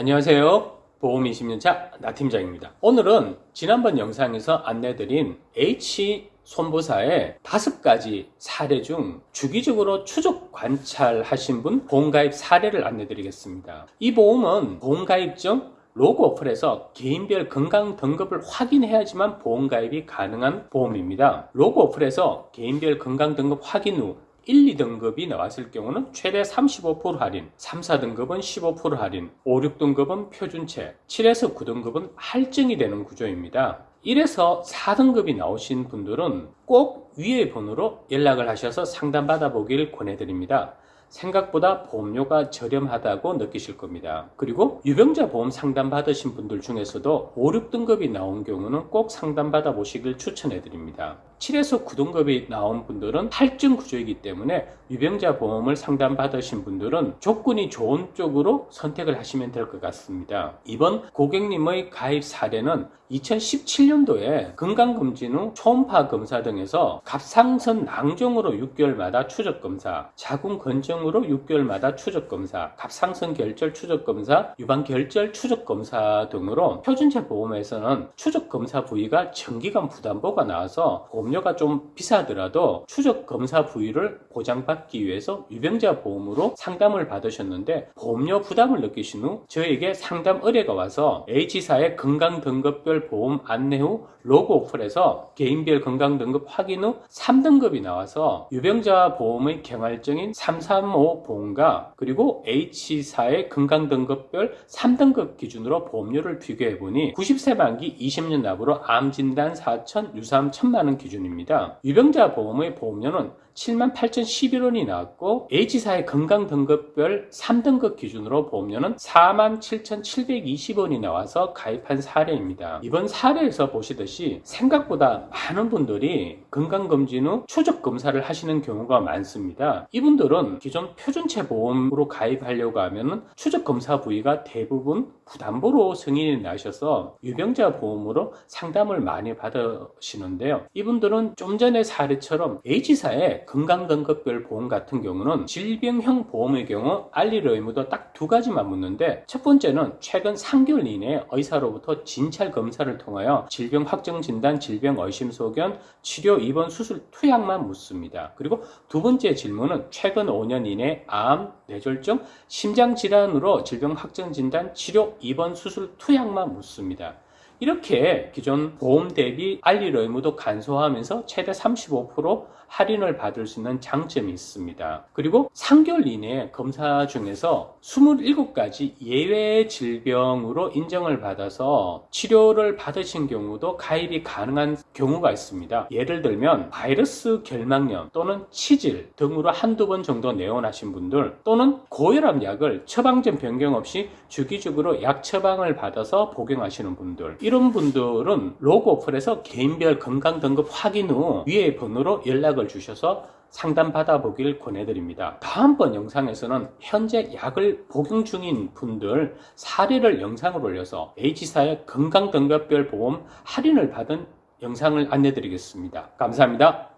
안녕하세요. 보험 20년차 나 팀장입니다. 오늘은 지난번 영상에서 안내드린 H 손보사의 다섯 가지 사례 중 주기적으로 추적 관찰하신 분 보험가입 사례를 안내드리겠습니다. 이 보험은 보험가입 중 로고 어플에서 개인별 건강 등급을 확인해야지만 보험가입이 가능한 보험입니다. 로고 어플에서 개인별 건강 등급 확인 후 1, 2등급이 나왔을 경우는 최대 35% 할인, 3, 4등급은 15% 할인, 5, 6등급은 표준체, 7에서 9등급은 할증이 되는 구조입니다. 1에서 4등급이 나오신 분들은 꼭 위의 번호로 연락을 하셔서 상담 받아 보길 권해드립니다. 생각보다 보험료가 저렴하다고 느끼실 겁니다. 그리고 유병자 보험 상담 받으신 분들 중에서도 5, 6등급이 나온 경우는 꼭 상담 받아보시길 추천해 드립니다. 7에서 9등급이 나온 분들은 할증 구조이기 때문에 유병자 보험을 상담 받으신 분들은 조건이 좋은 쪽으로 선택을 하시면 될 것 같습니다. 이번 고객님의 가입 사례는 2017년도에 건강검진 후 초음파 검사 등에서 갑상선 낭종으로 6개월마다 추적 검사, 자궁 건 항목으로 6개월마다 추적검사, 갑상선 결절 추적검사, 유방 결절 추적검사 등으로 표준체 보험에서는 추적검사 부위가 정기간 부담보가 나와서 보험료가 좀 비싸더라도 추적검사 부위를 보장받기 위해서 유병자 보험으로 상담을 받으셨는데 보험료 부담을 느끼신 후 저에게 상담 의뢰가 와서 H사의 건강등급별 보험 안내 후 로그 오플에서 개인별 건강등급 확인 후 3등급이 나와서 유병자 보험의 경활증인 33 350과 그리고 H사의 건강등급별 3등급 기준으로 보험료를 비교해보니 90세 만기 20년 납으로 암진단 4천, 유사암 1천만원 기준입니다. 유병자 보험의 보험료는 78,011원이 나왔고 H사의 건강등급별 3등급 기준으로 보험료는 47,720원이 나와서 가입한 사례입니다. 이번 사례에서 보시듯이 생각보다 많은 분들이 건강검진 후 추적 검사를 하시는 경우가 많습니다. 이분들은 기존 표준체 보험으로 가입하려고 하면 추적 검사 부위가 대부분 부담보로 승인이 나셔서 유병자 보험으로 상담을 많이 받으시는데요. 이분들은 좀 전에 사례처럼 H사의 건강등급별 보험 같은 경우는 질병형 보험의 경우 알릴 의무도 딱 두 가지만 묻는데 첫 번째는 최근 3개월 이내에 의사로부터 진찰 검사를 통하여 질병 확정 진단, 질병 의심 소견, 치료 입원 수술 투약만 묻습니다. 그리고 두 번째 질문은 최근 5년 이내 암, 뇌졸중, 심장 질환으로 질병 확정 진단, 치료 입원 수술 투약만 묻습니다. 이렇게 기존 보험 대비 알릴 의무도 간소화하면서 최대 35% 할인을 받을 수 있는 장점이 있습니다. 그리고 3개월 이내에 검사 중에서 27가지 예외 질병으로 인정을 받아서 치료를 받으신 경우도 가입이 가능한 경우가 있습니다. 예를 들면 바이러스 결막염 또는 치질 등으로 한두 번 정도 내원하신 분들 또는 고혈압 약을 처방전 변경 없이 주기적으로 약 처방을 받아서 복용하시는 분들 이런 분들은 로고 어플에서 개인별 건강 등급 확인 후 위의 번호로 연락을 주셔서 상담 받아 보길 권해드립니다. 다음번 영상에서는 현재 약을 복용 중인 분들 사례를 영상을 올려서 H사의 건강 등급별 보험 할인을 받은 영상을 안내드리겠습니다. 감사합니다.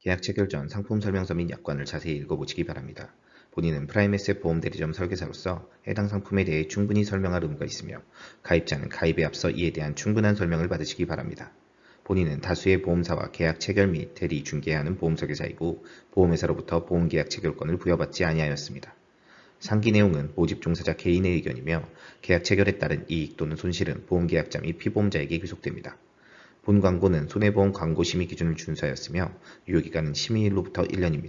계약 체결 전 상품 설명서 및 약관을 자세히 읽어보시기 바랍니다. 본인은 프라임에셋 보험 대리점 설계사로서 해당 상품에 대해 충분히 설명할 의무가 있으며 가입자는 가입에 앞서 이에 대한 충분한 설명을 받으시기 바랍니다. 본인은 다수의 보험사와 계약 체결 및 대리 중개하는 보험 설계사이고 보험회사로부터 보험계약 체결권을 부여받지 아니하였습니다. 상기 내용은 모집 종사자 개인의 의견이며 계약 체결에 따른 이익 또는 손실은 보험계약자 및 피보험자에게 귀속됩니다. 본 광고는 손해보험 광고 심의 기준을 준수하였으며 유효기간은 심의일로부터 1년입니다.